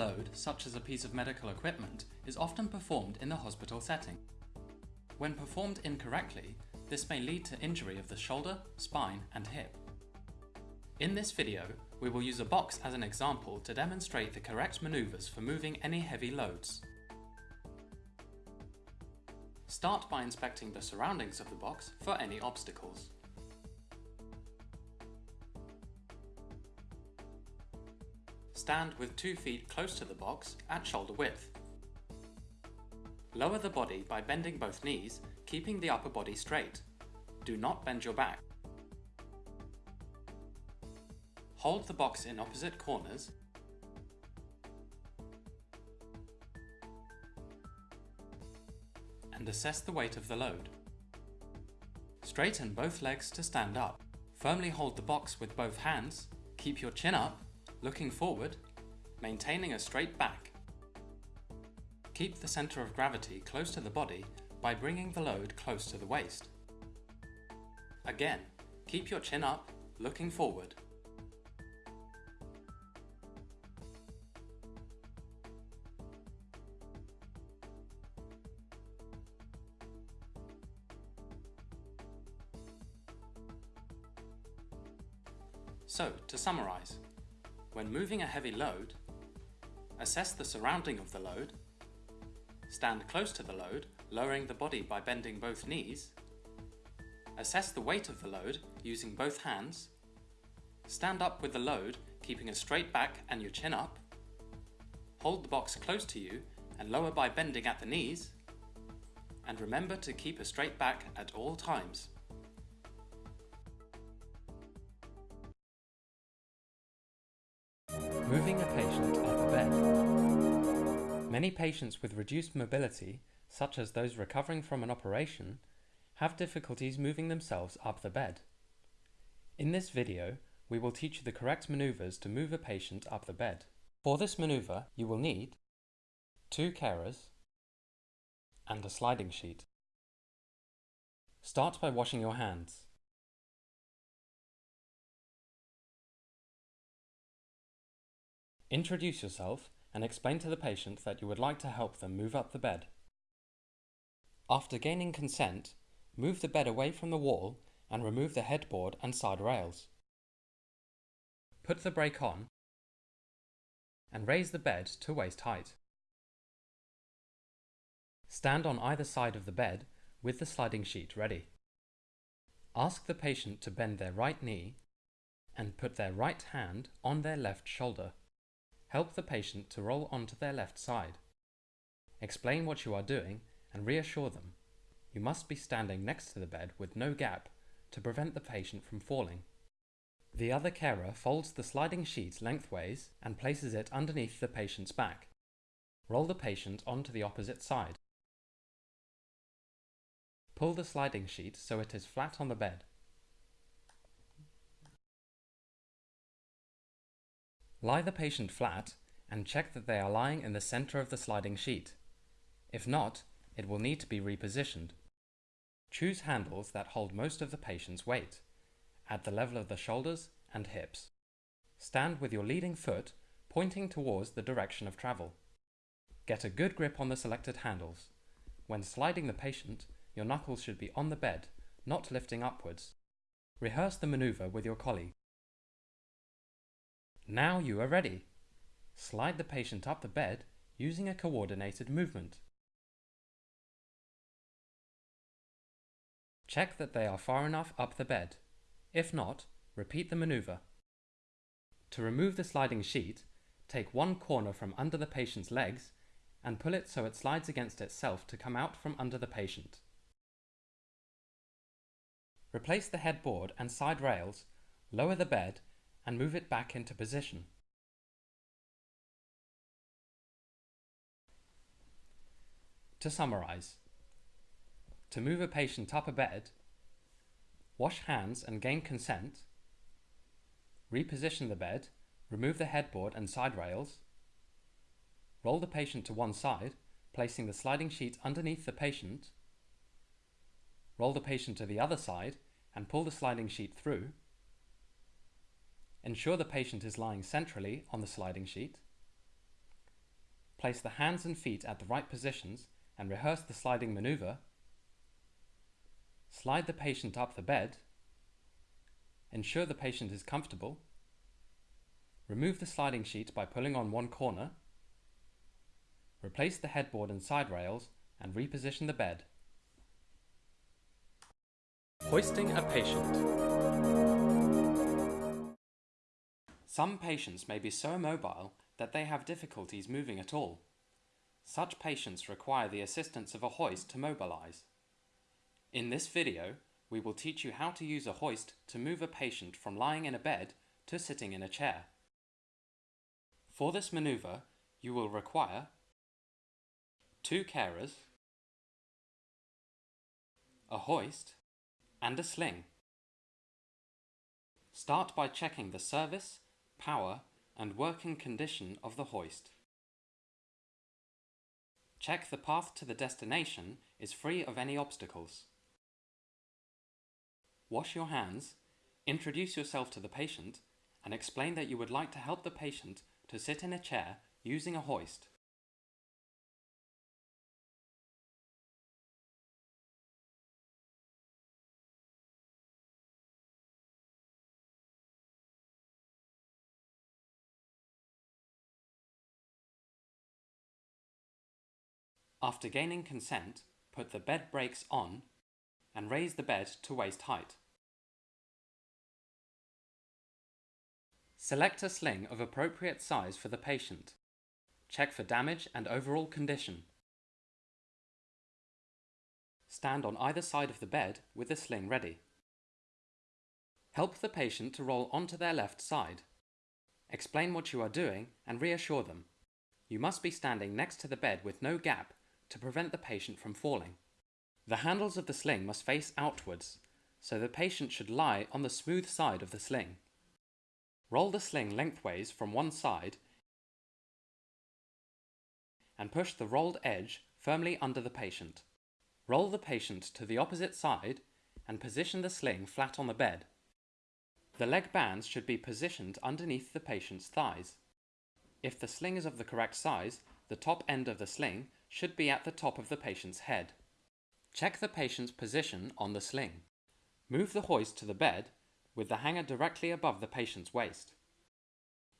load, such as a piece of medical equipment, is often performed in the hospital setting. When performed incorrectly, this may lead to injury of the shoulder, spine and hip. In this video, we will use a box as an example to demonstrate the correct manoeuvres for moving any heavy loads. Start by inspecting the surroundings of the box for any obstacles. Stand with two feet close to the box at shoulder width. Lower the body by bending both knees, keeping the upper body straight. Do not bend your back. Hold the box in opposite corners and assess the weight of the load. Straighten both legs to stand up. Firmly hold the box with both hands, keep your chin up looking forward, maintaining a straight back. Keep the centre of gravity close to the body by bringing the load close to the waist. Again, keep your chin up, looking forward. So, to summarise, when moving a heavy load, assess the surrounding of the load, stand close to the load, lowering the body by bending both knees, assess the weight of the load using both hands, stand up with the load keeping a straight back and your chin up, hold the box close to you and lower by bending at the knees, and remember to keep a straight back at all times. Moving a patient up the bed. Many patients with reduced mobility, such as those recovering from an operation, have difficulties moving themselves up the bed. In this video, we will teach you the correct maneuvers to move a patient up the bed. For this maneuver, you will need two carers and a sliding sheet. Start by washing your hands. Introduce yourself and explain to the patient that you would like to help them move up the bed. After gaining consent, move the bed away from the wall and remove the headboard and side rails. Put the brake on and raise the bed to waist height. Stand on either side of the bed with the sliding sheet ready. Ask the patient to bend their right knee and put their right hand on their left shoulder. Help the patient to roll onto their left side. Explain what you are doing and reassure them. You must be standing next to the bed with no gap to prevent the patient from falling. The other carer folds the sliding sheet lengthways and places it underneath the patient's back. Roll the patient onto the opposite side. Pull the sliding sheet so it is flat on the bed. Lie the patient flat and check that they are lying in the center of the sliding sheet. If not, it will need to be repositioned. Choose handles that hold most of the patient's weight, at the level of the shoulders and hips. Stand with your leading foot pointing towards the direction of travel. Get a good grip on the selected handles. When sliding the patient, your knuckles should be on the bed, not lifting upwards. Rehearse the maneuver with your colleague. Now you are ready. Slide the patient up the bed using a coordinated movement. Check that they are far enough up the bed. If not, repeat the maneuver. To remove the sliding sheet, take one corner from under the patient's legs and pull it so it slides against itself to come out from under the patient. Replace the headboard and side rails, lower the bed and move it back into position. To summarize, to move a patient up a bed, wash hands and gain consent, reposition the bed, remove the headboard and side rails, roll the patient to one side, placing the sliding sheet underneath the patient, roll the patient to the other side and pull the sliding sheet through, Ensure the patient is lying centrally on the sliding sheet. place the hands and feet at the right positions and rehearse the sliding maneuver, slide the patient up the bed, ensure the patient is comfortable, remove the sliding sheet by pulling on one corner, replace the headboard and side rails and reposition the bed. Hoisting a patient. Some patients may be so immobile that they have difficulties moving at all. Such patients require the assistance of a hoist to mobilize. In this video, we will teach you how to use a hoist to move a patient from lying in a bed to sitting in a chair. For this maneuver, you will require two carers, a hoist, and a sling. Start by checking the service, power and working condition of the hoist. Check the path to the destination is free of any obstacles. Wash your hands, introduce yourself to the patient and explain that you would like to help the patient to sit in a chair using a hoist. After gaining consent, put the bed brakes on and raise the bed to waist height. Select a sling of appropriate size for the patient. Check for damage and overall condition. Stand on either side of the bed with the sling ready. Help the patient to roll onto their left side. Explain what you are doing and reassure them. You must be standing next to the bed with no gap to prevent the patient from falling. The handles of the sling must face outwards, so the patient should lie on the smooth side of the sling. Roll the sling lengthways from one side and push the rolled edge firmly under the patient. Roll the patient to the opposite side and position the sling flat on the bed. The leg bands should be positioned underneath the patient's thighs. If the sling is of the correct size, the top end of the sling should be at the top of the patient's head. Check the patient's position on the sling. Move the hoist to the bed with the hanger directly above the patient's waist.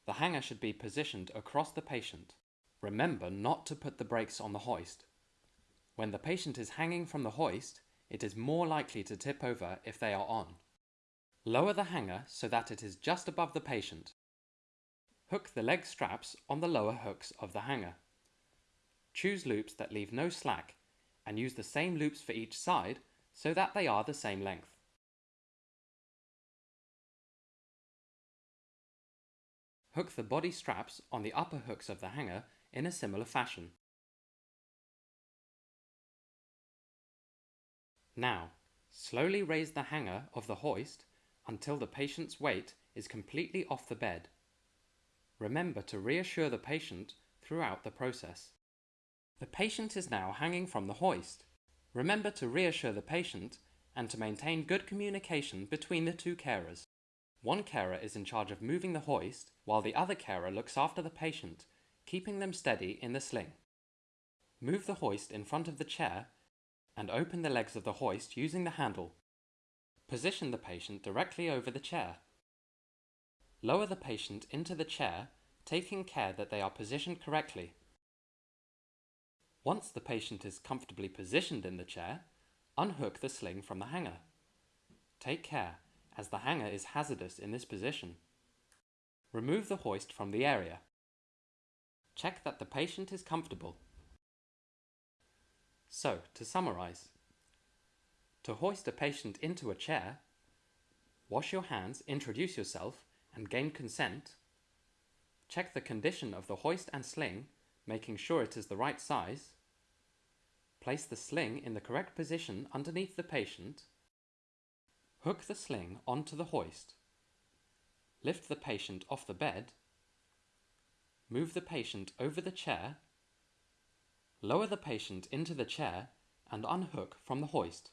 The hanger should be positioned across the patient. Remember not to put the brakes on the hoist. When the patient is hanging from the hoist, it is more likely to tip over if they are on. Lower the hanger so that it is just above the patient. Hook the leg straps on the lower hooks of the hanger. Choose loops that leave no slack and use the same loops for each side so that they are the same length. Hook the body straps on the upper hooks of the hanger in a similar fashion. Now, slowly raise the hanger of the hoist until the patient's weight is completely off the bed. Remember to reassure the patient throughout the process. The patient is now hanging from the hoist. Remember to reassure the patient and to maintain good communication between the two carers. One carer is in charge of moving the hoist while the other carer looks after the patient, keeping them steady in the sling. Move the hoist in front of the chair and open the legs of the hoist using the handle. Position the patient directly over the chair. Lower the patient into the chair, taking care that they are positioned correctly. Once the patient is comfortably positioned in the chair, unhook the sling from the hanger. Take care, as the hanger is hazardous in this position. Remove the hoist from the area. Check that the patient is comfortable. So, to summarise. To hoist a patient into a chair, wash your hands, introduce yourself and gain consent. Check the condition of the hoist and sling making sure it is the right size. Place the sling in the correct position underneath the patient. Hook the sling onto the hoist. Lift the patient off the bed. Move the patient over the chair. Lower the patient into the chair and unhook from the hoist.